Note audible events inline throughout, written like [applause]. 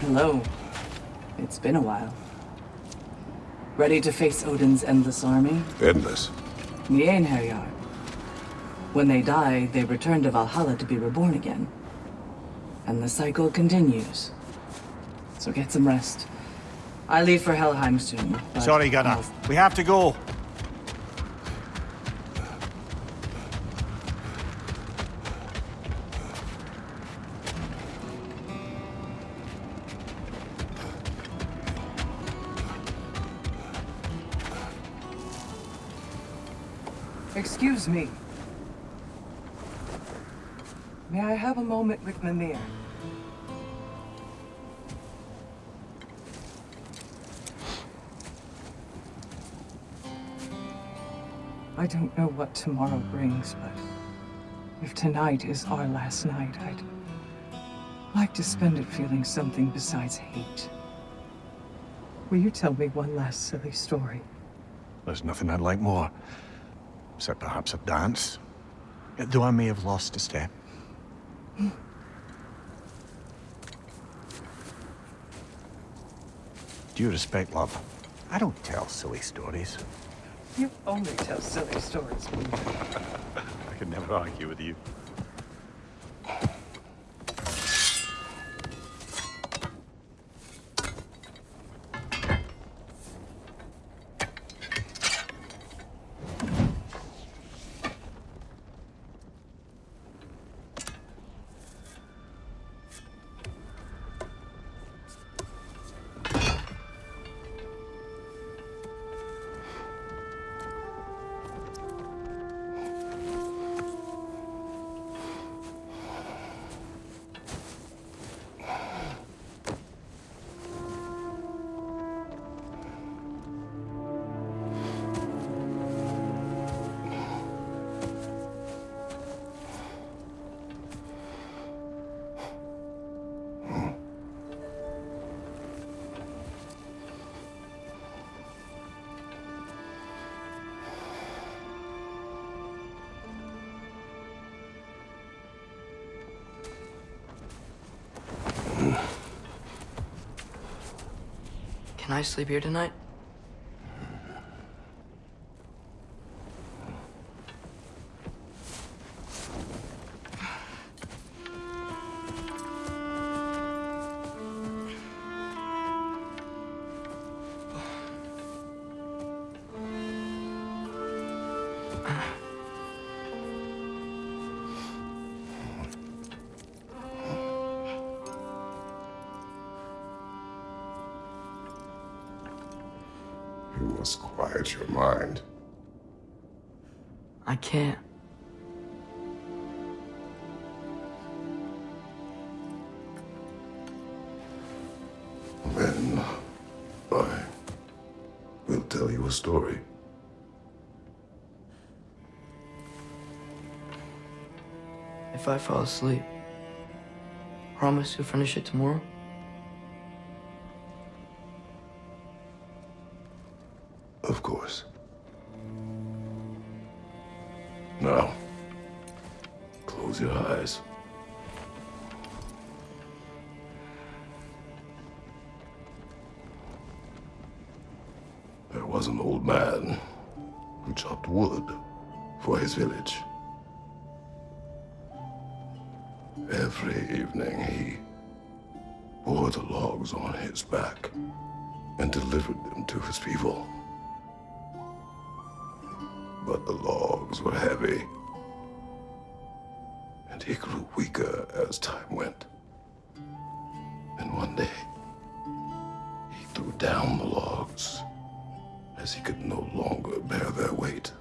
Hello. It's been a while. Ready to face Odin's endless army? Endless. The Einherjar. When they die, they return to Valhalla to be reborn again. And the cycle continues. So get some rest. I leave for Helheim soon. Sorry, Gunnar. I'll- We have to go. Excuse me. May I have a moment with Mimir? I don't know what tomorrow brings, but if tonight is our last night, I'd like to spend it feeling something besides hate. Will you tell me one last silly story? There's nothing I'd like more. Except perhaps a dance. Though I may have lost a step. Due respect, love. I don't tell silly stories. You only tell silly stories, [laughs] I can never argue with you. Can I sleep here tonight? You must quiet your mind. I can't. Then I will tell you a story. If I fall asleep, promise you'll finish it tomorrow? Of course. Now, close your eyes. There was an old man who chopped wood for his village. Every evening he bore the logs on his back and delivered them to his people. But the logs were heavy, and he grew weaker as time went. And one day, he threw down the logs as he could no longer bear their weight.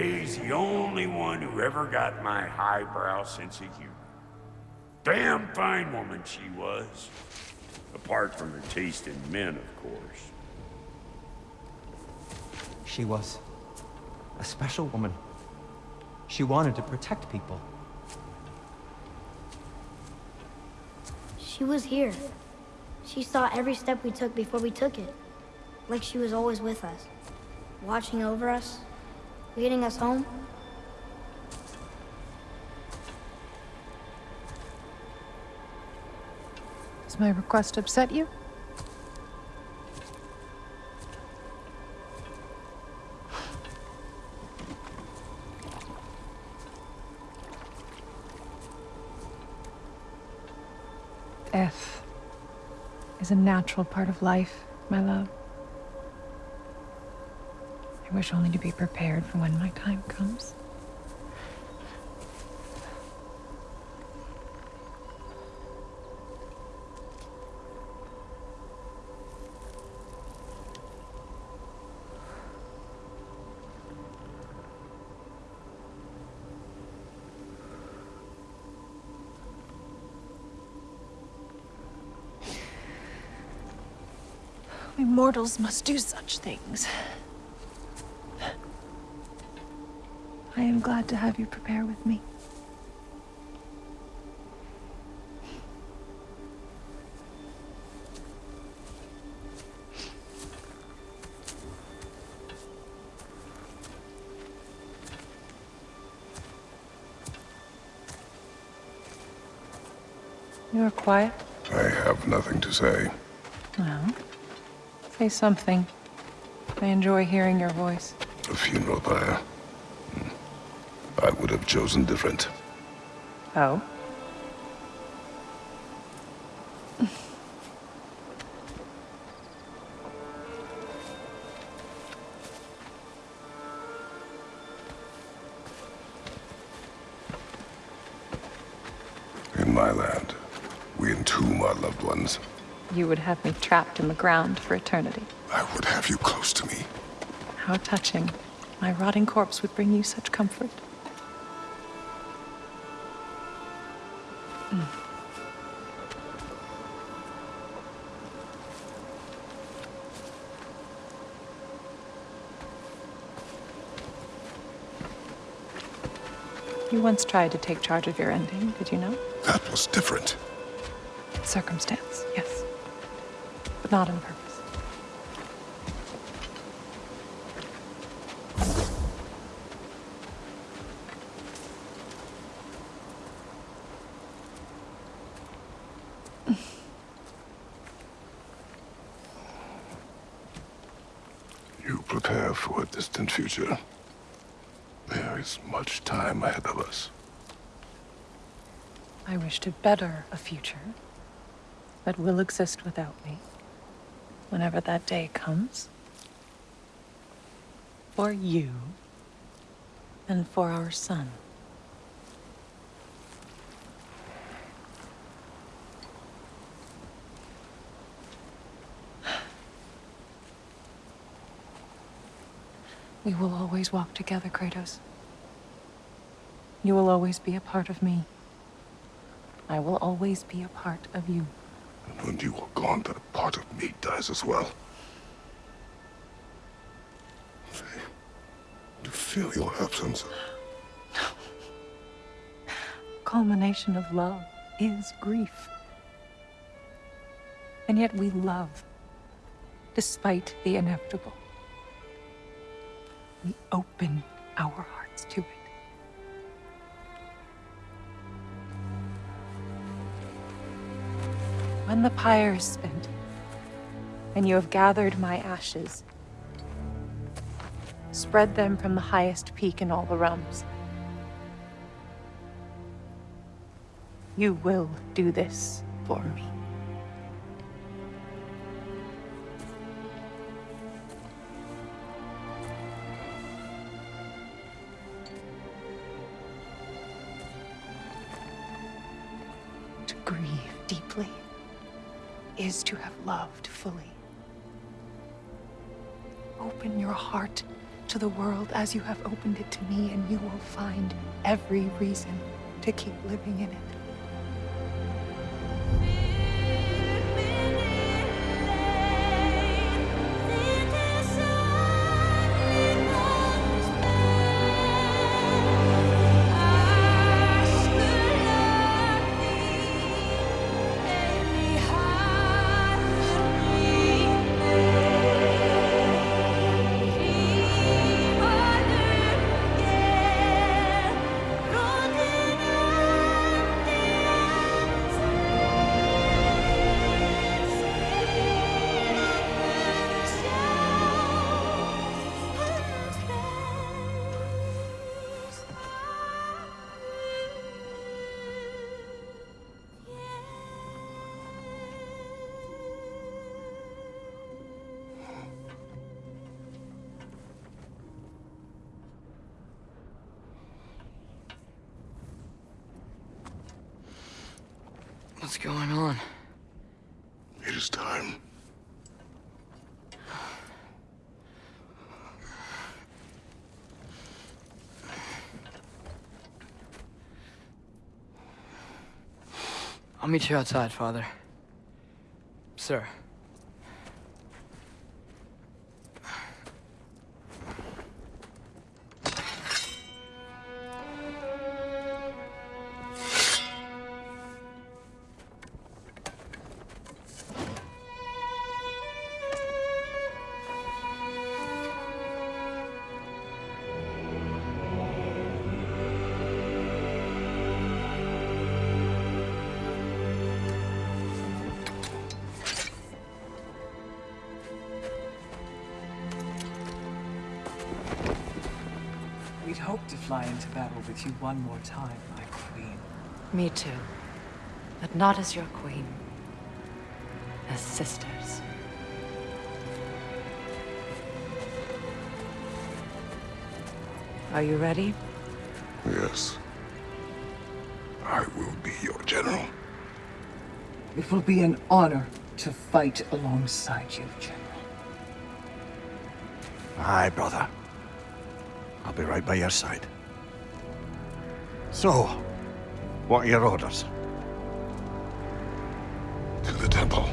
Faye's the only one who ever got my highbrow sense of humor. Damn fine woman she was. Apart from her taste in men, of course. She was a special woman. She wanted to protect people. She was here. She saw every step we took before we took it. Like she was always with us. Watching over us. Leading us home. Does my request upset you? Death is a natural part of life, my love. I wish only to be prepared for when my time comes. We mortals must do such things. I am glad to have you prepare with me. You are quiet? I have nothing to say. Well, say something. I enjoy hearing your voice. A funeral pyre. I would have chosen different. Oh? In my land, we entomb our loved ones. You would have me trapped in the ground for eternity. I would have you close to me. How touching. My rotting corpse would bring you such comfort. You once tried to take charge of your ending, did you know? That was different. Circumstance, yes. But not on purpose. You prepare for a distant future. There is much time ahead of us. I wish to better a future that will exist without me whenever that day comes. For you and for our son. [sighs] We will always walk together, Kratos. You will always be a part of me. I will always be a part of you. And when you are gone, that part of me dies as well. I you feel your absence. No. [sighs] Culmination of love is grief. And yet we love, despite the inevitable. We open our hearts to it. When the pyre is spent, and you have gathered my ashes, spread them from the highest peak in all the realms. You will do this for me. To grieve deeply is to have loved fully. Open your heart to the world as you have opened it to me, and you will find every reason to keep living in it. What's going on? It is time. I'll meet you outside, Father. Sir. We'd hoped to fly into battle with you one more time, my queen. Me too. But not as your queen. As sisters. Are you ready? Yes. I will be your general. It will be an honor to fight alongside you, General. Aye, brother. I'll be right by your side. So, what are your orders? To the temple.